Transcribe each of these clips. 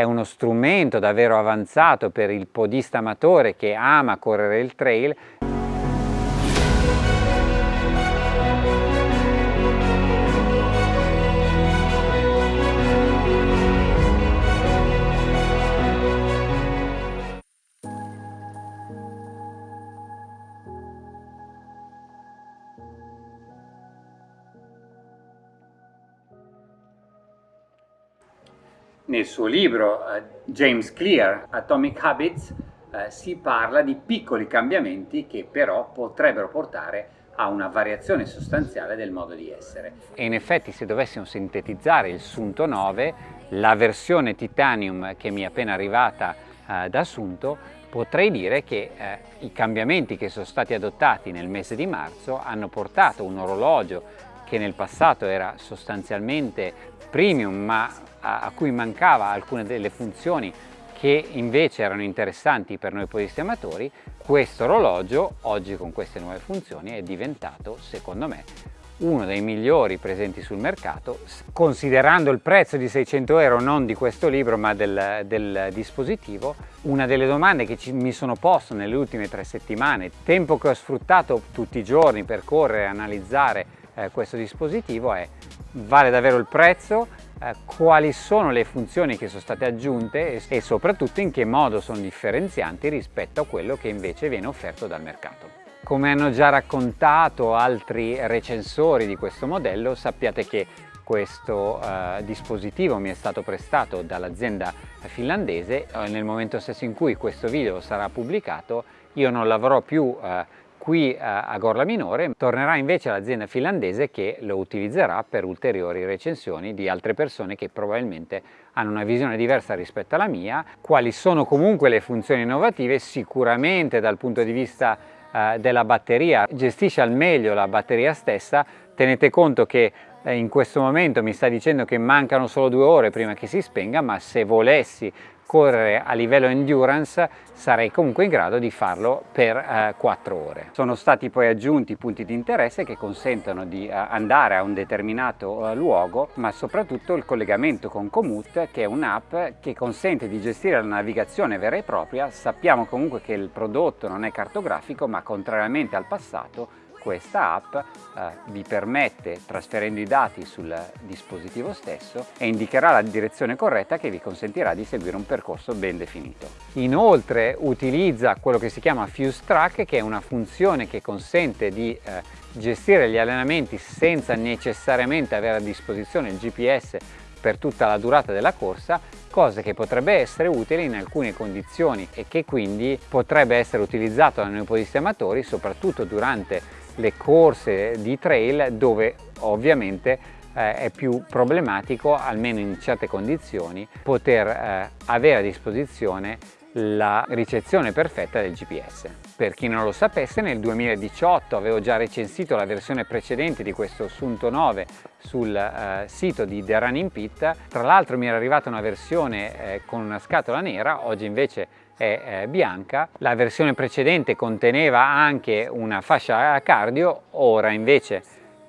è uno strumento davvero avanzato per il podista amatore che ama correre il trail Nel suo libro uh, James Clear, Atomic Habits, uh, si parla di piccoli cambiamenti che però potrebbero portare a una variazione sostanziale del modo di essere. E in effetti se dovessimo sintetizzare il Sunto 9, la versione Titanium che mi è appena arrivata uh, da Sunto, potrei dire che eh, i cambiamenti che sono stati adottati nel mese di marzo hanno portato un orologio che nel passato era sostanzialmente premium ma a, a cui mancava alcune delle funzioni che invece erano interessanti per noi podisti amatori, questo orologio oggi con queste nuove funzioni è diventato secondo me uno dei migliori presenti sul mercato considerando il prezzo di 600 euro non di questo libro ma del, del dispositivo. Una delle domande che ci, mi sono posto nelle ultime tre settimane tempo che ho sfruttato tutti i giorni per correre e analizzare eh, questo dispositivo è vale davvero il prezzo eh, quali sono le funzioni che sono state aggiunte e, soprattutto in che modo sono differenzianti rispetto a quello che invece viene offerto dal mercato. Come hanno già raccontato altri recensori di questo modello, sappiate che questo eh, dispositivo mi è stato prestato dall'azienda finlandese nel momento stesso in cui questo video sarà pubblicato io non l'avrò più eh, qui a Gorla Minore tornerà invece all'azienda finlandese che lo utilizzerà per ulteriori recensioni di altre persone che probabilmente hanno una visione diversa rispetto alla mia, quali sono comunque le funzioni innovative, sicuramente dal punto di vista eh, della batteria, gestisce al meglio la batteria stessa, tenete conto che eh, in questo momento mi sta dicendo che mancano solo due ore prima che si spenga, ma se volessi correre a livello endurance sarei comunque in grado di farlo per eh, 4 ore. Sono stati poi aggiunti punti di interesse che consentono di eh, andare a un determinato eh, luogo ma soprattutto il collegamento con Komoot che è un'app che consente di gestire la navigazione vera e propria. Sappiamo comunque che il prodotto non è cartografico ma contrariamente al passato questa app eh, vi permette, trasferendo i dati sul dispositivo stesso, e indicherà la direzione corretta che vi consentirà di seguire un percorso ben definito. Inoltre utilizza quello che si chiama Fuse Track, che è una funzione che consente di eh, gestire gli allenamenti senza necessariamente avere a disposizione il GPS per tutta la durata della corsa, cosa che potrebbe essere utile in alcune condizioni e che quindi potrebbe essere utilizzato da noi podisti amatori soprattutto durante le corse di trail dove ovviamente eh, è più problematico, almeno in certe condizioni, poter eh, avere a disposizione la ricezione perfetta del GPS. Per chi non lo sapesse, nel 2018 avevo già recensito la versione precedente di questo Sunto 9 sul eh, sito di The Running Pit. Tra l'altro mi era arrivata una versione eh, con una scatola nera, oggi invece è eh, bianca. La versione precedente conteneva anche una fascia cardio, ora invece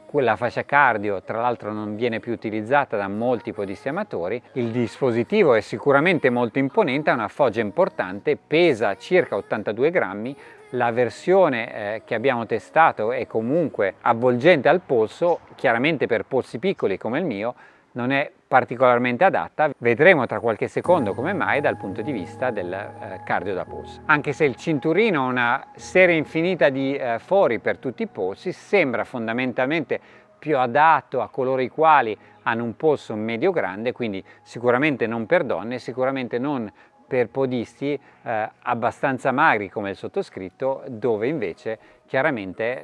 quella fascia cardio tra l'altro non viene più utilizzata da molti podisti amatori, il dispositivo è sicuramente molto imponente, ha una foggia importante, pesa circa 82 grammi, la versione eh, che abbiamo testato è comunque avvolgente al polso, chiaramente per polsi piccoli come il mio, non è particolarmente adatta, vedremo tra qualche secondo come mai dal punto di vista del eh, cardio da polso. Anche se il cinturino ha una serie infinita di eh, fori per tutti i polsi, sembra fondamentalmente più adatto a coloro i quali hanno un polso medio grande, quindi sicuramente non per donne, sicuramente non per podisti eh, abbastanza magri come il sottoscritto, dove invece chiaramente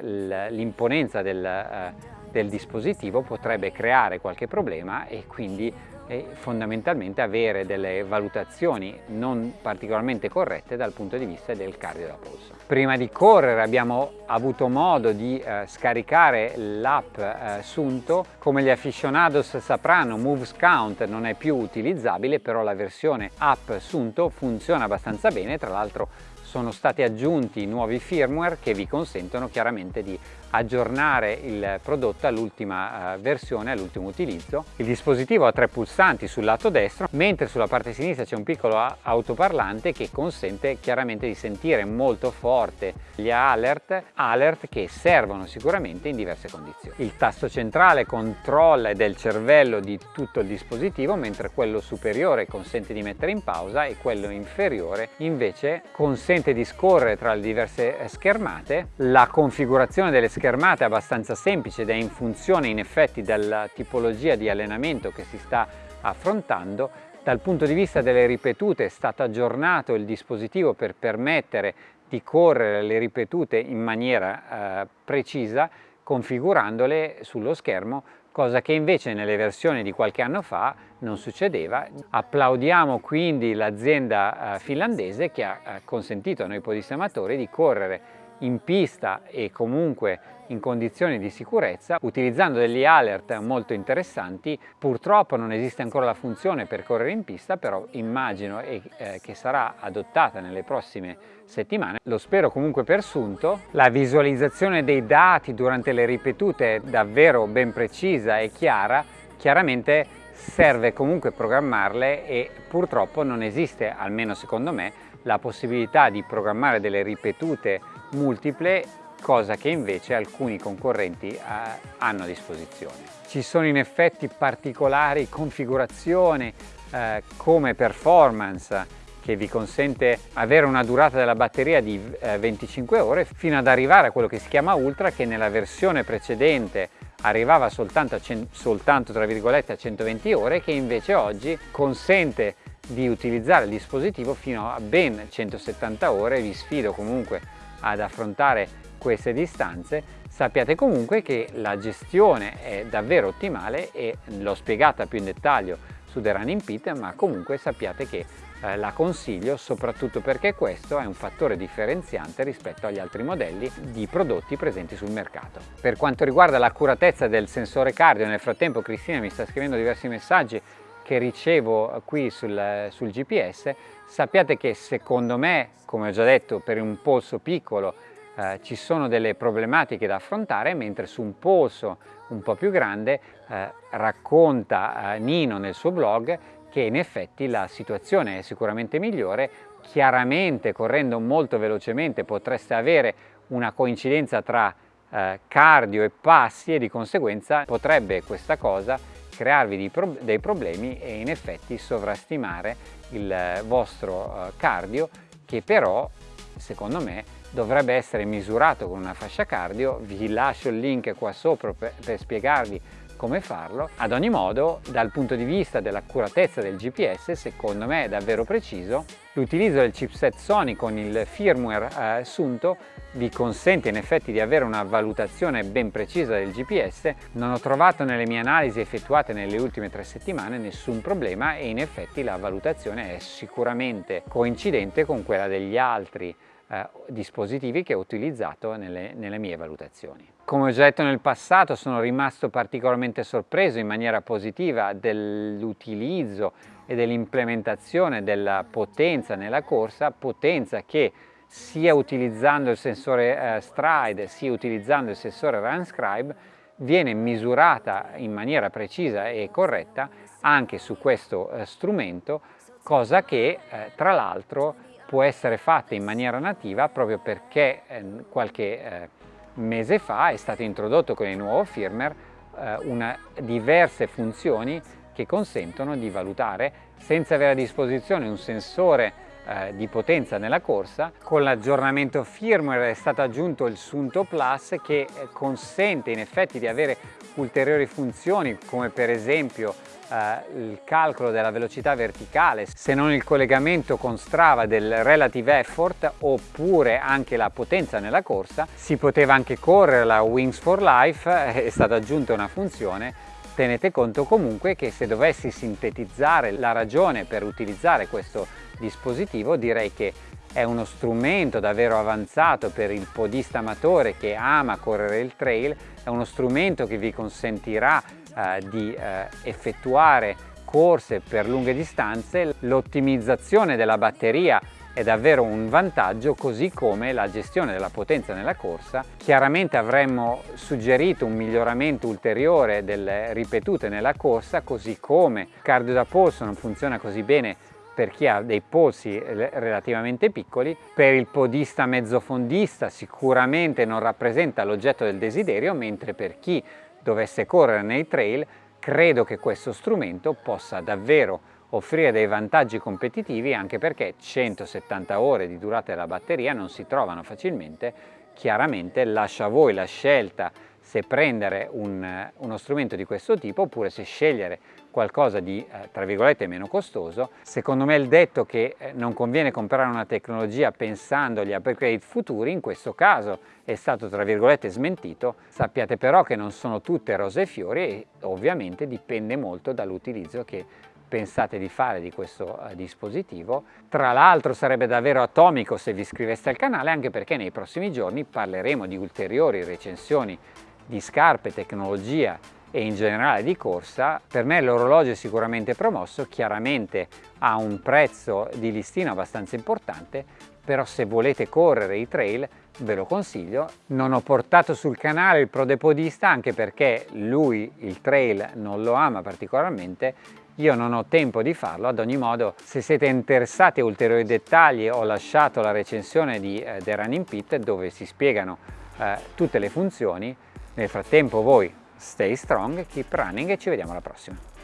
l'imponenza del, eh, del, dispositivo potrebbe creare qualche problema e quindi eh, fondamentalmente avere delle valutazioni non particolarmente corrette dal punto di vista del cardio da polso. Prima di correre abbiamo avuto modo di eh, scaricare l'app eh, Sunto, come gli aficionados sapranno Moves Count non è più utilizzabile, però la versione app Sunto funziona abbastanza bene, tra l'altro sono stati aggiunti nuovi firmware che vi consentono chiaramente di aggiornare il prodotto all'ultima uh, versione, all'ultimo utilizzo. Il dispositivo ha tre pulsanti sul lato destro, mentre sulla parte sinistra c'è un piccolo autoparlante che consente chiaramente di sentire molto forte gli alert, alert che servono sicuramente in diverse condizioni. Il tasto centrale controlla del cervello di tutto il dispositivo, mentre quello superiore consente di mettere in pausa e quello inferiore invece consente di scorrere tra le diverse eh, schermate. La configurazione delle schermate è abbastanza semplice ed è in funzione in effetti della tipologia di allenamento che si sta affrontando. Dal punto di vista delle ripetute è stato aggiornato il dispositivo per permettere di correre le ripetute in maniera eh, precisa configurandole sullo schermo cosa che invece nelle versioni di qualche anno fa non succedeva. Applaudiamo quindi l'azienda eh, finlandese che ha eh, consentito a noi podisti amatori di correre in pista e comunque in condizioni di sicurezza utilizzando degli alert molto interessanti. Purtroppo non esiste ancora la funzione per correre in pista, però immagino eh, che sarà adottata nelle prossime settimane. Lo spero comunque per sunto. La visualizzazione dei dati durante le ripetute è davvero ben precisa e chiara. Chiaramente serve comunque programmarle e purtroppo non esiste, almeno secondo me, la possibilità di programmare delle ripetute multiple cosa che invece alcuni concorrenti eh, hanno a disposizione. Ci sono in effetti particolari configurazioni eh, come performance che vi consente avere una durata della batteria di eh, 25 ore fino ad arrivare a quello che si chiama Ultra che nella versione precedente arrivava soltanto, a, soltanto a 120 ore che invece oggi consente di utilizzare il dispositivo fino a ben 170 ore vi sfido comunque ad affrontare queste distanze sappiate comunque che la gestione è davvero ottimale e l'ho spiegata più in dettaglio su The Running Pit ma comunque sappiate che eh, la consiglio soprattutto perché questo è un fattore differenziante rispetto agli altri modelli di prodotti presenti sul mercato. Per quanto riguarda l'accuratezza del sensore cardio nel frattempo Cristina mi sta scrivendo diversi messaggi che ricevo qui sul, sul GPS sappiate che secondo me come ho già detto per un polso piccolo eh, ci sono delle problematiche da affrontare, mentre su un polso un po' più grande eh, racconta eh, Nino nel suo blog che in effetti la situazione è sicuramente migliore, chiaramente correndo molto velocemente potreste avere una coincidenza tra eh, cardio e passi e di conseguenza potrebbe questa cosa crearvi pro dei problemi e in effetti sovrastimare il eh, vostro eh, cardio che però secondo me dovrebbe essere misurato con una fascia cardio, vi lascio il link qua sopra per, per spiegarvi come farlo. Ad ogni modo, dal punto di vista dell'accuratezza del GPS, secondo me è davvero preciso. L'utilizzo del chipset Sony con il firmware eh, assunto vi consente in effetti di avere una valutazione ben precisa del GPS. Non ho trovato nelle mie analisi effettuate nelle ultime tre settimane nessun problema e in effetti la valutazione è sicuramente coincidente con quella degli altri eh, dispositivi che ho utilizzato nelle, nelle mie valutazioni. Come ho già detto nel passato sono rimasto particolarmente sorpreso in maniera positiva dell'utilizzo e dell'implementazione della potenza nella corsa, potenza che sia utilizzando il sensore eh, Stride sia utilizzando il sensore RunScribe viene misurata in maniera precisa e corretta anche su questo eh, strumento, cosa che eh, tra l'altro può essere fatta in maniera nativa proprio perché eh, qualche eh, mese fa è stato introdotto con il nuovo firmware eh, una, diverse funzioni che consentono di valutare senza avere a disposizione un sensore eh, di potenza nella corsa. Con l'aggiornamento firmware è stato aggiunto il Sunto Plus che eh, consente in effetti di avere ulteriori funzioni come per esempio eh, il calcolo della velocità verticale, se non il collegamento con Strava del relative effort oppure anche la potenza nella corsa. Si poteva anche correre la Wings for Life, eh, è stata aggiunta una funzione tenete conto comunque che se dovessi sintetizzare la ragione per utilizzare questo dispositivo direi che è uno strumento davvero avanzato per il podista amatore che ama correre il trail, è uno strumento che vi consentirà eh, di eh, effettuare corse per lunghe distanze, l'ottimizzazione della batteria è davvero un vantaggio così come la gestione della potenza nella corsa. Chiaramente avremmo suggerito un miglioramento ulteriore delle ripetute nella corsa così come il cardio da polso non funziona così bene per chi ha dei polsi relativamente piccoli, per il podista mezzofondista sicuramente non rappresenta l'oggetto del desiderio, mentre per chi dovesse correre nei trail credo che questo strumento possa davvero offrire dei vantaggi competitivi anche perché 170 ore di durata della batteria non si trovano facilmente, chiaramente lascia a voi la scelta se prendere un, uno strumento di questo tipo oppure se scegliere qualcosa di eh, tra virgolette meno costoso. Secondo me il detto che eh, non conviene comprare una tecnologia pensando agli upgrade futuri in questo caso è stato tra virgolette smentito. Sappiate però che non sono tutte rose e fiori e ovviamente dipende molto dall'utilizzo che pensate di fare di questo uh, dispositivo. Tra l'altro sarebbe davvero atomico se vi iscriveste al canale anche perché nei prossimi giorni parleremo di ulteriori recensioni di scarpe, tecnologia e in generale di corsa. Per me l'orologio è sicuramente promosso, chiaramente ha un prezzo di listino abbastanza importante, però se volete correre i trail ve lo consiglio. Non ho portato sul canale il prodepodista anche perché lui il trail non lo ama particolarmente io non ho tempo di farlo, ad ogni modo se siete interessati a ulteriori dettagli ho lasciato la recensione di eh, The Running Pit dove si spiegano eh, tutte le funzioni. Nel frattempo voi stay strong, keep running e ci vediamo alla prossima.